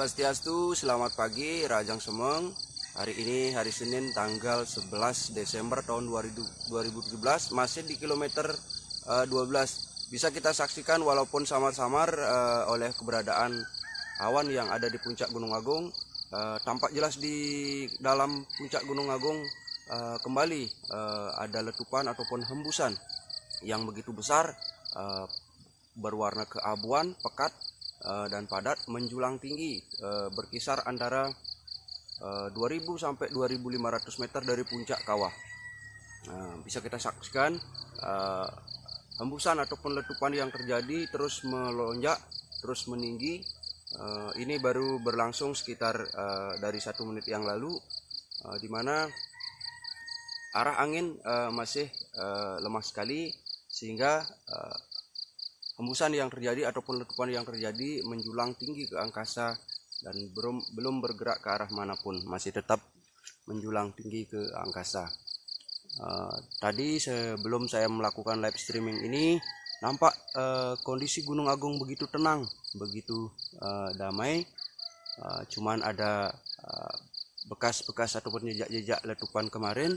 Swastiastu, selamat pagi Rajang Semeng. Hari ini hari Senin tanggal 11 Desember tahun 2017 Masih di kilometer uh, eh, 12 Bisa kita saksikan walaupun samar-samar uh, oleh keberadaan awan yang ada di puncak Gunung Agung uh, Tampak jelas di dalam puncak Gunung Agung uh, kembali uh, ada letupan ataupun hembusan yang begitu besar uh, berwarna keabuan, pekat dan padat menjulang tinggi uh, berkisar antara uh, eh, 2000 sampai 2500 meter dari puncak kawah. Nah, bisa kita saksikan hembusan ataupun letupan yang terjadi terus melonjak, terus meninggi. Ini baru berlangsung sekitar dari satu menit yang lalu, di mana arah angin masih lemah sekali sehingga hembusan yang terjadi ataupun letupan yang terjadi menjulang tinggi ke angkasa dan belum belum bergerak ke arah mana pun masih tetap menjulang tinggi ke angkasa. Uh, tadi sebelum saya melakukan live streaming ini nampak uh, kondisi Gunung Agung begitu tenang begitu uh, damai. Uh, cuman ada bekas-bekas uh, ataupun jejak-jejak letupan kemarin.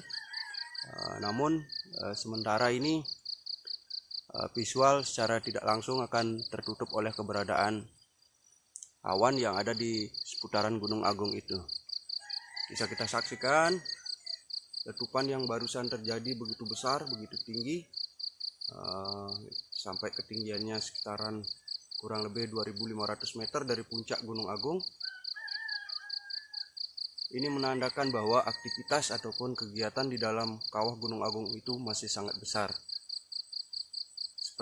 Uh, namun uh, sementara ini visual secara tidak langsung akan tertutup oleh keberadaan awan yang ada di seputaran Gunung Agung itu. Bisa kita saksikan letupan yang barusan terjadi begitu besar, begitu tinggi, uh, sampai ketinggiannya sekitaran kurang lebih 2500 meter dari puncak Gunung Agung. Ini menandakan bahwa aktivitas ataupun kegiatan di dalam kawah Gunung Agung itu masih sangat besar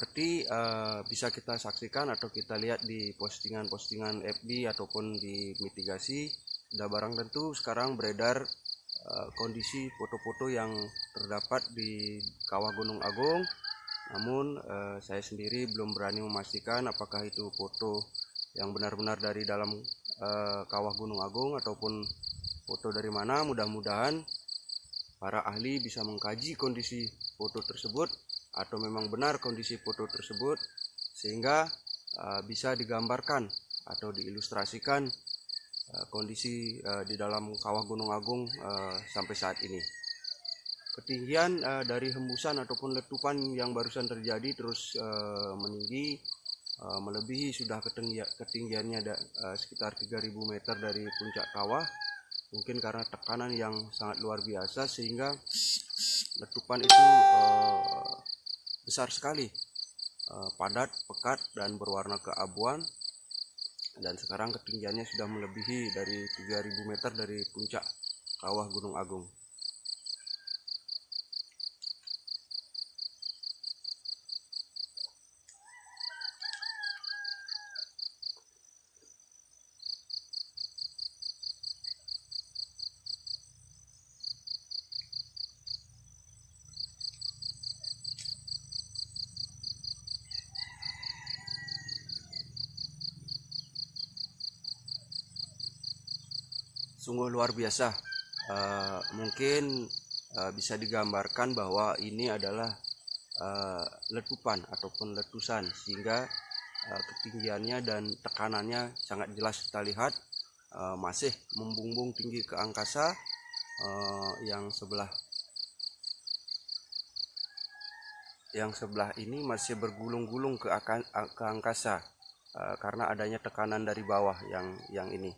seperti uh, bisa kita saksikan atau kita lihat di postingan-postingan FB ataupun di mitigasi sudah barang tentu sekarang beredar uh, kondisi foto-foto yang terdapat di kawah Gunung Agung. Namun uh, saya sendiri belum berani memastikan apakah itu foto yang benar-benar dari dalam uh, kawah Gunung Agung ataupun foto dari mana. Mudah-mudahan para ahli bisa mengkaji kondisi foto tersebut atau memang benar kondisi foto tersebut sehingga uh, bisa digambarkan atau diilustrasikan uh, kondisi uh, di dalam kawah Gunung Agung sampai saat ini. Ketinggian dari hembusan ataupun letupan yang barusan terjadi terus meninggi melebihi sudah ketinggi ketinggiannya sekitar 3000 meter dari puncak kawah. Mungkin karena tekanan yang sangat luar biasa sehingga letupan itu besar sekali. Uh, padat pekat dan berwarna keabuan. Dan sekarang ketinggiannya sudah melebihi dari 3000 meter dari puncak kawah Gunung Agung sungguh luar biasa. Uh, mungkin uh, bisa digambarkan bahwa ini adalah uh, letupan ataupun letusan sehingga uh, ketinggiannya dan tekanannya sangat jelas kita lihat. Uh, masih membumbung tinggi ke angkasa uh, yang sebelah yang sebelah ini masih bergulung-gulung ke, ke angkasa uh, karena adanya tekanan dari bawah yang yang ini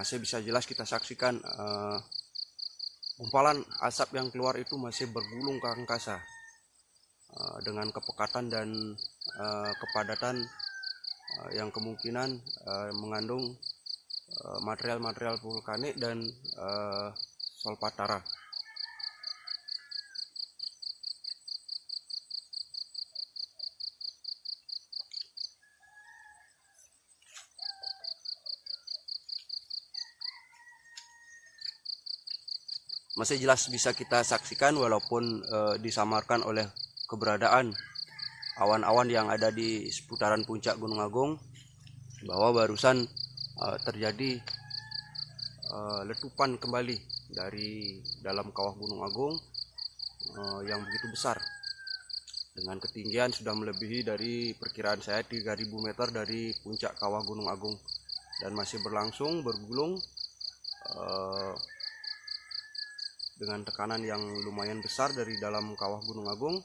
masih bisa jelas kita saksikan uh, gumpalan asap yang keluar itu masih bergulung ke angkasa uh, dengan kepekatan dan uh, kepadatan uh, yang kemungkinan uh, mengandung material-material uh, vulkanik dan uh, solpatara. Masih jelas bisa kita saksikan walaupun e, disamarkan oleh keberadaan awan-awan yang ada di seputaran puncak Gunung Agung bahwa barusan e, terjadi e, letupan kembali dari dalam kawah Gunung Agung e, yang begitu besar. Dengan ketinggian sudah melebihi dari perkiraan saya 3000 meter dari puncak kawah Gunung Agung. Dan masih berlangsung bergulung eh, dengan tekanan yang lumayan besar dari dalam kawah Gunung Agung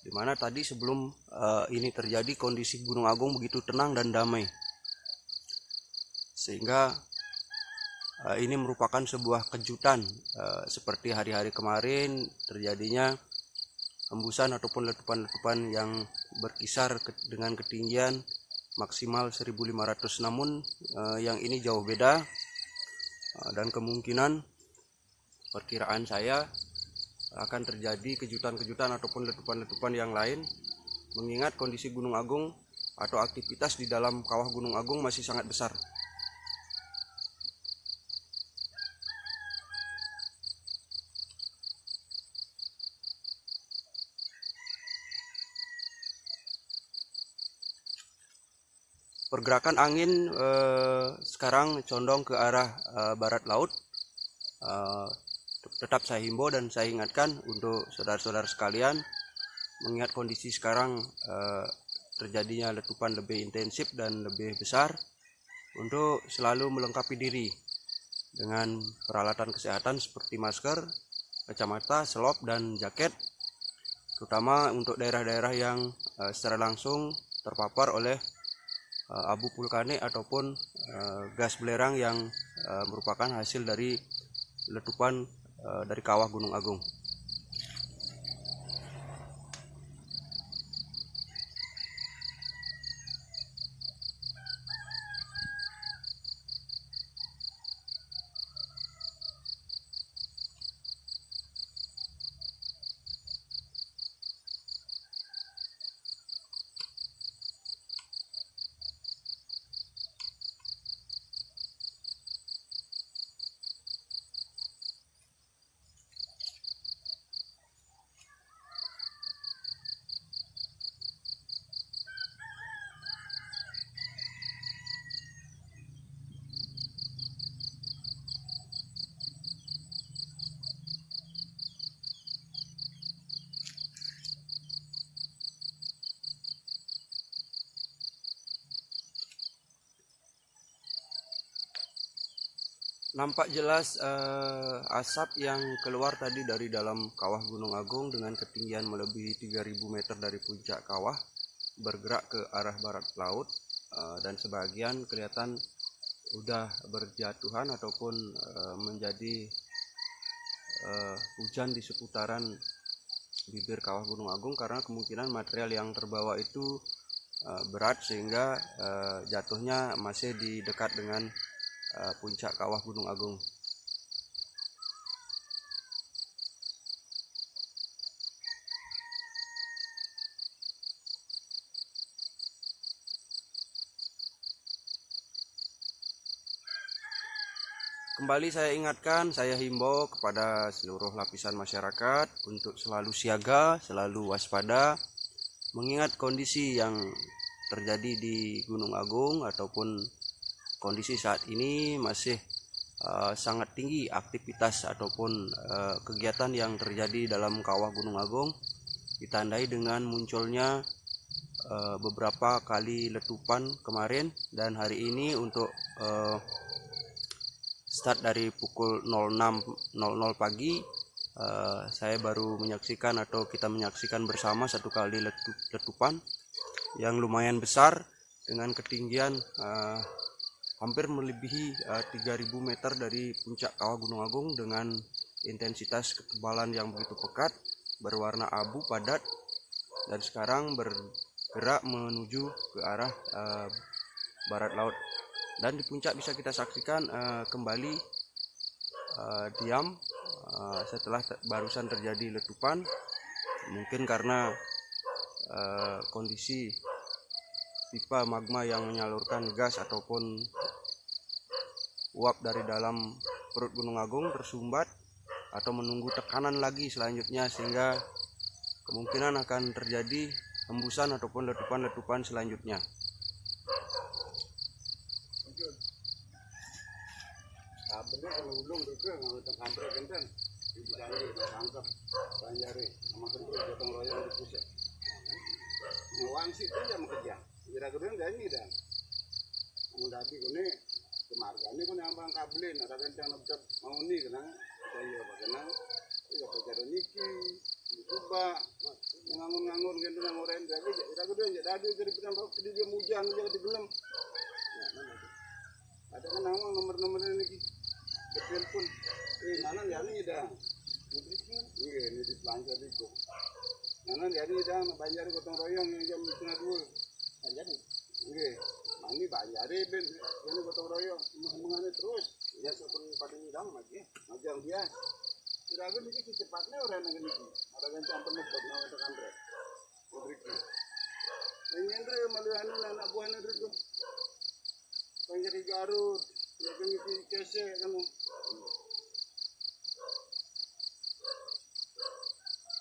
di mana tadi sebelum eh, ini terjadi kondisi Gunung Agung begitu tenang dan damai. Sehingga eh, ini merupakan sebuah kejutan eh, seperti hari-hari kemarin terjadinya hembusan ataupun letupan-letupan yang berkisar ke, dengan ketinggian maksimal 1500 namun uh, yang ini jauh beda uh, dan kemungkinan perkiraan saya akan terjadi kejutan-kejutan ataupun letupan-letupan yang lain mengingat kondisi Gunung Agung atau aktivitas di dalam kawah Gunung Agung masih sangat besar. pergerakan angin eh, sekarang condong ke arah eh, barat laut eh, tetap saya himbau dan saya ingatkan untuk saudara-saudara sekalian mengingat kondisi sekarang eh, terjadinya letupan lebih intensif dan lebih besar untuk selalu melengkapi diri dengan peralatan kesehatan seperti masker, kacamata, selop, dan jaket terutama untuk daerah-daerah yang eh, secara langsung terpapar oleh uh, abu vulkanik ataupun uh, gas belerang yang uh, merupakan hasil dari letupan dari kawah Gunung Agung. Nampak jelas uh, asap yang keluar tadi dari dalam kawah Gunung Agung dengan ketinggian melebihi 3000 meter dari puncak kawah bergerak ke arah barat laut uh, dan sebagian kelihatan udah berjatuhan ataupun uh, menjadi uh, hujan di seputaran bibir kawah Gunung Agung karena kemungkinan material yang terbawa itu uh, berat sehingga uh, jatuhnya masih di dekat dengan uh, puncak kawah Gunung Agung. Kembali saya ingatkan, saya himbau kepada seluruh lapisan masyarakat untuk selalu siaga, selalu waspada, mengingat kondisi yang terjadi di Gunung Agung ataupun kondisi saat ini masih uh, sangat tinggi aktivitas ataupun uh, kegiatan yang terjadi dalam kawah Gunung Agung ditandai dengan munculnya uh, beberapa kali letupan kemarin dan hari ini untuk uh, start dari pukul 06.00 pagi uh, saya baru menyaksikan atau kita menyaksikan bersama satu kali letupan yang lumayan besar dengan ketinggian uh, hampir melebihi uh, eh, 3000 meter dari puncak kawah Gunung Agung dengan intensitas ketebalan yang begitu pekat berwarna abu padat dan sekarang bergerak menuju ke arah uh, barat laut. Dan di puncak bisa kita saksikan uh, kembali uh, diam uh, setelah te barusan terjadi letupan. Mungkin karena uh, kondisi pipa magma yang menyalurkan gas ataupun uap dari dalam perut Gunung Agung tersumbat atau menunggu tekanan lagi selanjutnya sehingga kemungkinan akan terjadi hembusan ataupun letupan-letupan selanjutnya. Kone ambang kabelin ada kan yang dapat mau nih kena. Saya apa kena. Iya pakai niki coba ngangun-ngangun gitu nang orang jadi kira kedua jadi tadi jadi pernah bawa ke dia mujang jadi digelem ya tuh? Ada kan nama nomor-nomor ini telepon. Eh mana ya ini dah. Iya ini di pelanja itu. Nana jadi dah banjari gotong royong yang jam setengah dua. Banjari. Oke. Mani banjari ben ini gotong royong mengane terus. Ya sepun pada nyidang lagi. Majang dia. Kira-kira ini cepatnya orang yang ini. Ada kan campur nebak nama tekan rek. Kubriki. Ini andre malu anu anak buah andre tu. Banjari Garut. Ya kan itu kese kamu.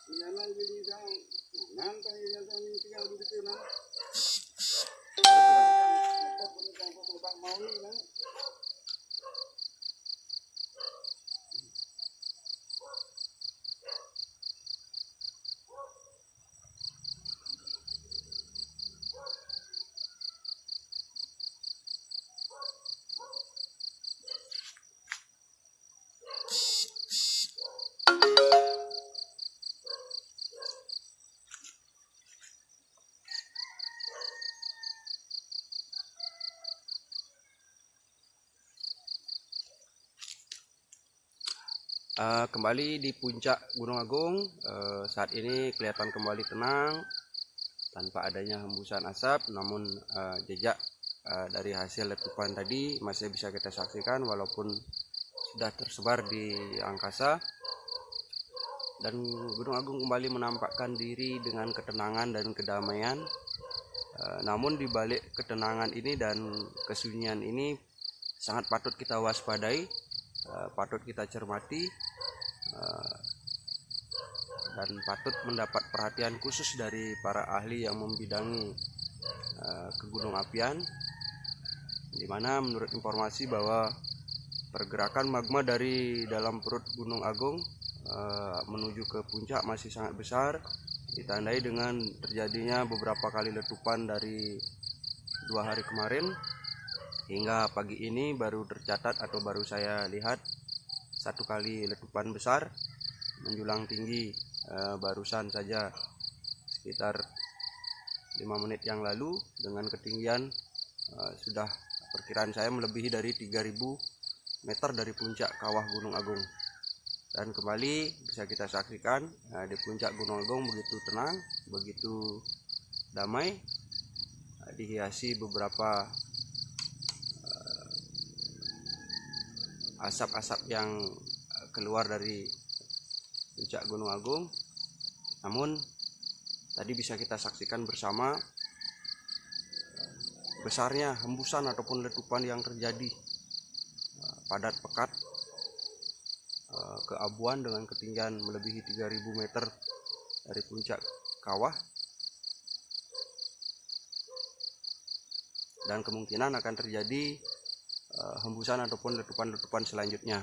Nyaman jadi dang, nanti yang yang ini tinggal di situ nang. tháng nữa Uh, kembali di puncak Gunung Agung. Uh, saat ini kelihatan kembali tenang tanpa adanya hembusan asap. Namun uh, jejak uh, dari hasil letupan tadi masih bisa kita saksikan walaupun sudah tersebar di angkasa. Dan Gunung Agung kembali menampakkan diri dengan ketenangan dan kedamaian. Uh, namun di balik ketenangan ini dan kesunyian ini sangat patut kita waspadai uh, patut kita cermati uh, dan patut mendapat perhatian khusus dari para ahli yang membidangi uh, kegunung apian di mana menurut informasi bahwa pergerakan magma dari dalam perut Gunung Agung menuju ke puncak masih sangat besar ditandai dengan terjadinya beberapa kali letupan dari dua hari kemarin hingga pagi ini baru tercatat atau baru saya lihat satu kali letupan besar menjulang tinggi e, barusan saja. Sekitar lima menit yang lalu dengan ketinggian e, sudah perkiraan saya melebihi dari 3000 meter dari puncak kawah Gunung Agung. Dan kembali bisa kita saksikan e, di puncak Gunung Agung begitu tenang begitu damai dihiasi beberapa asap-asap yang eh, keluar dari puncak Gunung Agung. Namun tadi bisa kita saksikan bersama besarnya hembusan ataupun letupan yang terjadi eh, padat pekat eh, ke Abuan dengan ketinggian melebihi 3000 meter dari puncak kawah dan kemungkinan akan terjadi hembusan ataupun letupan-letupan selanjutnya.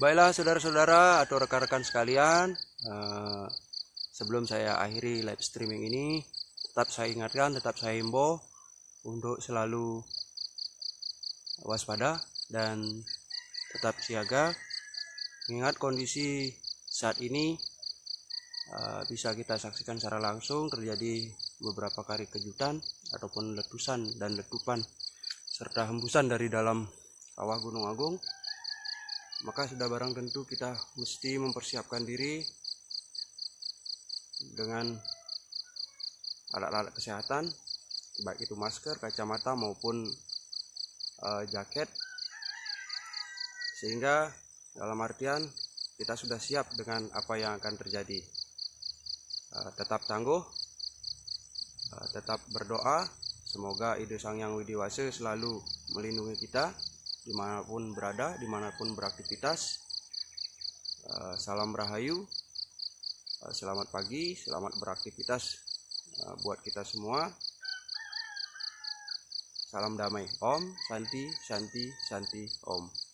Baiklah saudara-saudara atau rekan-rekan sekalian, eh, sebelum saya akhiri live streaming ini, tetap saya ingatkan, tetap saya himbau untuk selalu waspada dan tetap siaga. Mengingat kondisi saat ini eh, bisa kita saksikan secara langsung terjadi beberapa kali kejutan ataupun letusan dan letupan serta hembusan dari dalam kawah Gunung Agung maka sudah barang tentu kita mesti mempersiapkan diri dengan alat-alat kesehatan baik itu masker, kacamata maupun uh, jaket. Sehingga dalam artian kita sudah siap dengan apa yang akan terjadi. Uh, tetap tangguh uh, tetap berdoa. Semoga ide sang yang widiwasa selalu melindungi kita di mana pun berada, di mana pun beraktivitas. Uh, salam rahayu, uh, selamat pagi, selamat beraktivitas uh, buat kita semua. Salam damai, Om, Santi, Santi, Santi, Om.